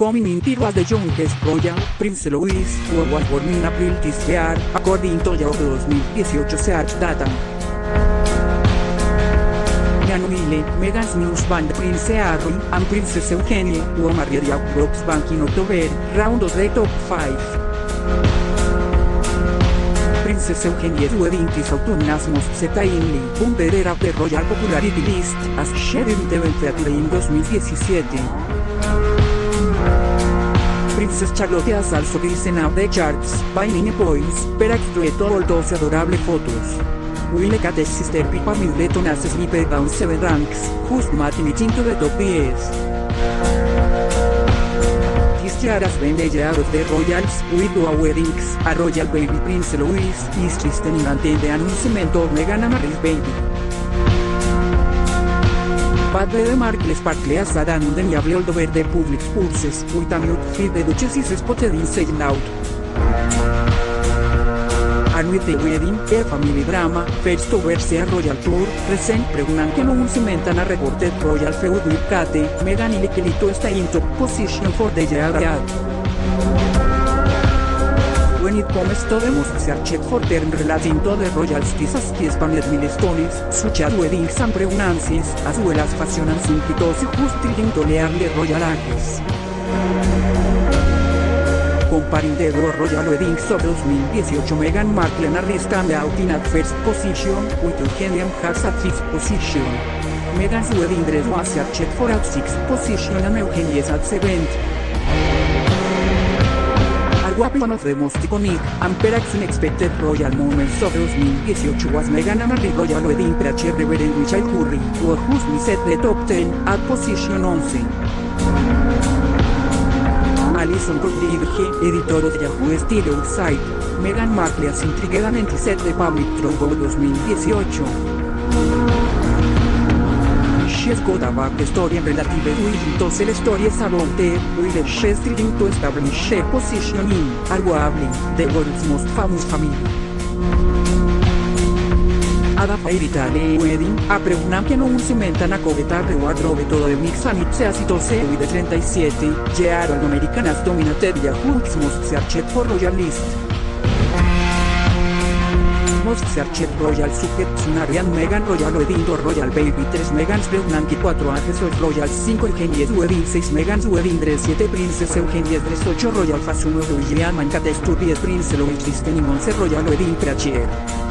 coming in was the youngest royal, Prince Louis, who was born in April this year, according to Yahoo 2018 search data. Januile, Megan's news band Prince Harry and Princess Eugenie, who married Brooks Bank in October, round of the top 5. Princess Eugenie's wedding is autonomous most certainly un of the Royal Popularity List, as shared in the en 2017. Princess Charlotte has also risen up the charts, by many points, per extract all those adorable photos. Will Kate's sister Pippa Middleton has slipped down 7 ranks, whose matching into the top 10. Chiaras vende out of the Royals, with a weddings, a Royal Baby Prince Louis, is listening until the announcement of Meghan Markle's baby. Padre de Markle Sparkle has had an undeniable over the public pulses, mute feed the Duchess is spotted in saying out. And with the wedding, a family drama, first overseas royal tour, recent pregnant que non cementan a reported royal feud with Kate, Meghan y Likelito está in top position for the year When it comes to the most searched for term relating to the royal as key expanded milestones, such as weddings and pregnancies, as well as fashion and simplicity just trying to learn royal ages. Comparing the Royal Weddings of 2018 Meghan Markle and stand out in at first position, with Eugenia has at fifth position. Meghan's wedding dress was searched for at sixth position and Eugenia's at seventh. One of the most iconic, and perhaps unexpected royal moments of 2018 was Meghan and Harry royal wedding Reverend Richard Curry, who whose set the top 10, at position 11. Alison Rodriguez, editor of Yahoo Style Site. Meghan Markle has intrigued set the public Trumbo 2018. A backstory and relative with to sell stories about the she's trying to establish a position in, arguably, the world's most famous family. Ada Fairy Wedding, apre una che non si mentana covetare wardrobe todo de mix and it's a de 37, Gearo an American as dominated Yahoo most searched for royal list. Most searched royal sujet Sunarian Megan Royal Wedding Royal Baby 3 Megans Pregnancy 4 Angesos Royal 5 Eugenies Wedding 6 Megans Wedding Dress 7 Princess Eugenies Dress 8 Royal Fashion William Mancate Studies Prince Louis Disney 11 Royal Wedding Preacher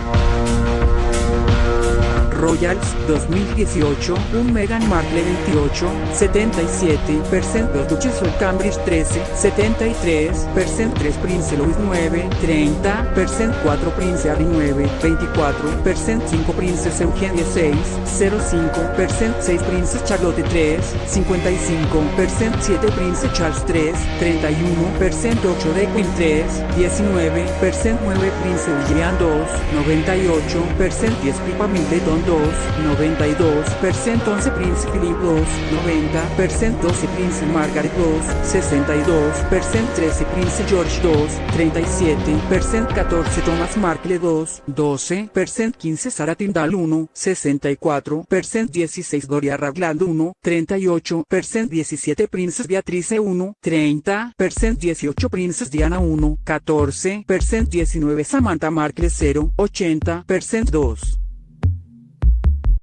Royals 2018, un Meghan Markle 28, 77%, los Duchess of Cambridge 13, 73%, 3 Prince Louis 9, 30%, 4 Prince Harry 9, 24%, 5 Princess Eugenia 6, 05%, 6 Princess Charlotte 3, 55%, 7 Prince Charles 3, 31%, 8 de Queen 3, 19%, 9 Prince William 2, 98%, 10 Pippa Middleton 2, 92%, 11 Prince Philip 2, 90%, 12 Prince Margaret 2, 62%, 13 Prince George 2, 37%, 14 Thomas Markle 2, 12%, 15 Sarah Tyndall 1, 64%, 16 Doria Ragland 1, 38%, 17 Princess Beatrice 1, 30%, 18 Princess Diana 1, 14%, 19 Samantha Markle 0, 80%, 2.